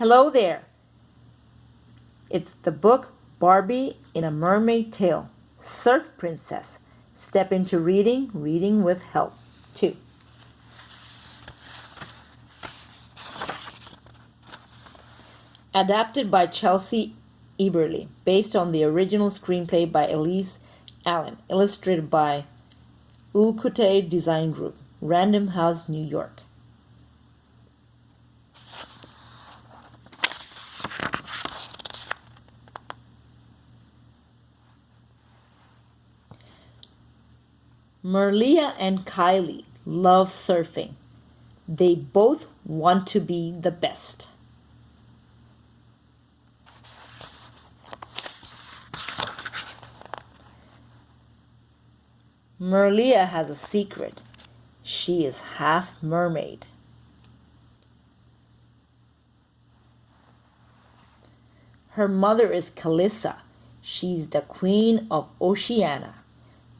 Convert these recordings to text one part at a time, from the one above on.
Hello there. It's the book Barbie in a Mermaid Tale. Surf Princess. Step into reading, reading with help. 2. Adapted by Chelsea Eberly, based on the original screenplay by Elise Allen, illustrated by Ulkutay Design Group, Random House, New York. Merliah and Kylie love surfing. They both want to be the best. Merliah has a secret. She is half mermaid. Her mother is Calissa. She's the queen of Oceania.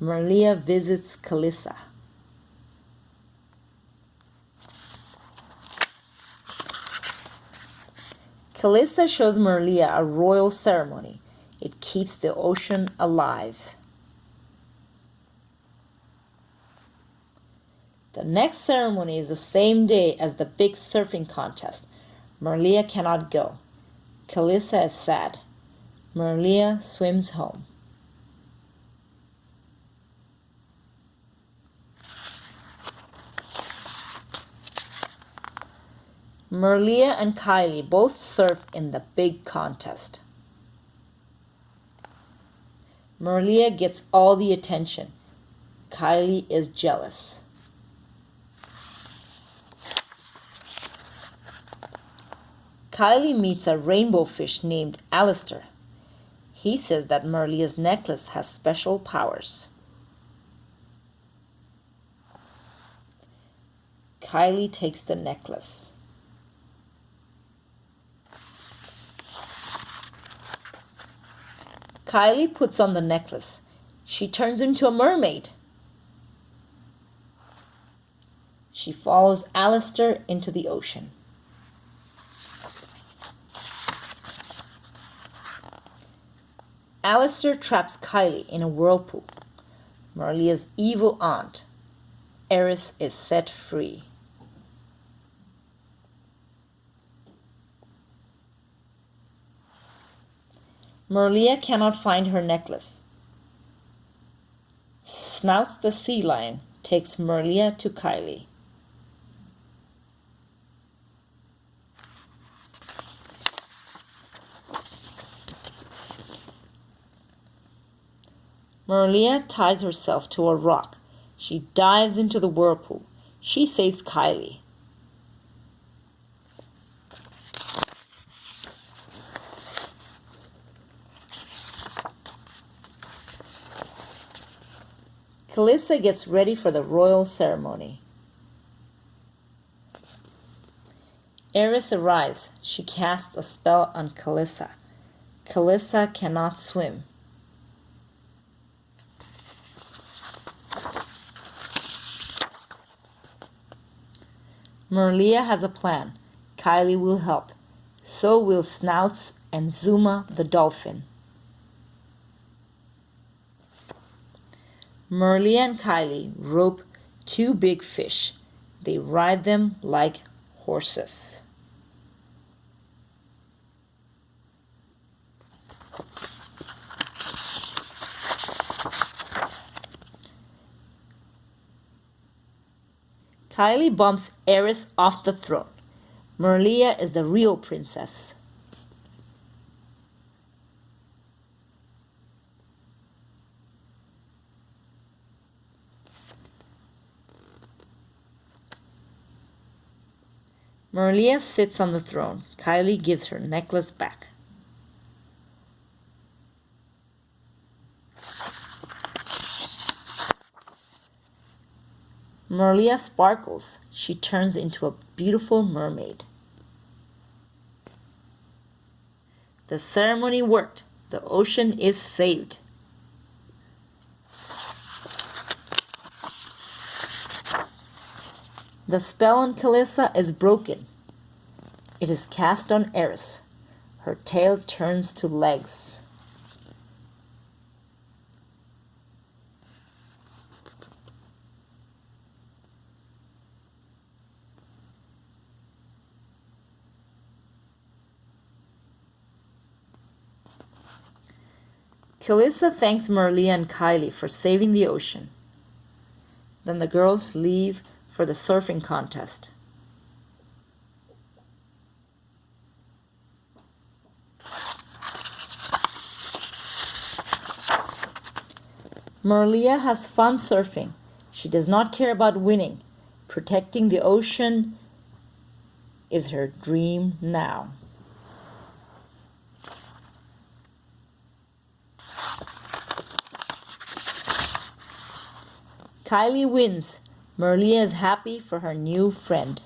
Merliah visits Calissa. Calissa shows Merliah a royal ceremony. It keeps the ocean alive. The next ceremony is the same day as the big surfing contest. Merliah cannot go. Calissa is sad. Merliah swims home. Merliah and Kylie both surf in the big contest. Merliah gets all the attention. Kylie is jealous. Kylie meets a rainbow fish named Alistair. He says that Merliah's necklace has special powers. Kylie takes the necklace. Kylie puts on the necklace. She turns into a mermaid. She follows Alistair into the ocean. Alistair traps Kylie in a whirlpool. Merliah's evil aunt, Eris, is set free. Merliah cannot find her necklace. Snouts the sea lion takes Merliah to Kylie. Merliah ties herself to a rock. She dives into the whirlpool. She saves Kylie. Calissa gets ready for the royal ceremony. Eris arrives. She casts a spell on Calissa. Calissa cannot swim. Merliah has a plan. Kylie will help. So will Snouts and Zuma the dolphin. Merliah and Kylie rope two big fish. They ride them like horses. Kylie bumps Eris off the throne. Merliah is the real princess. Merliah sits on the throne. Kylie gives her necklace back. Merliah sparkles. She turns into a beautiful mermaid. The ceremony worked. The ocean is saved. The spell on Calissa is broken. It is cast on Eris. Her tail turns to legs. Calissa thanks Merliah and Kylie for saving the ocean. Then the girls leave for the surfing contest. Merliah has fun surfing. She does not care about winning. Protecting the ocean is her dream now. Kylie wins. Merliah is happy for her new friend.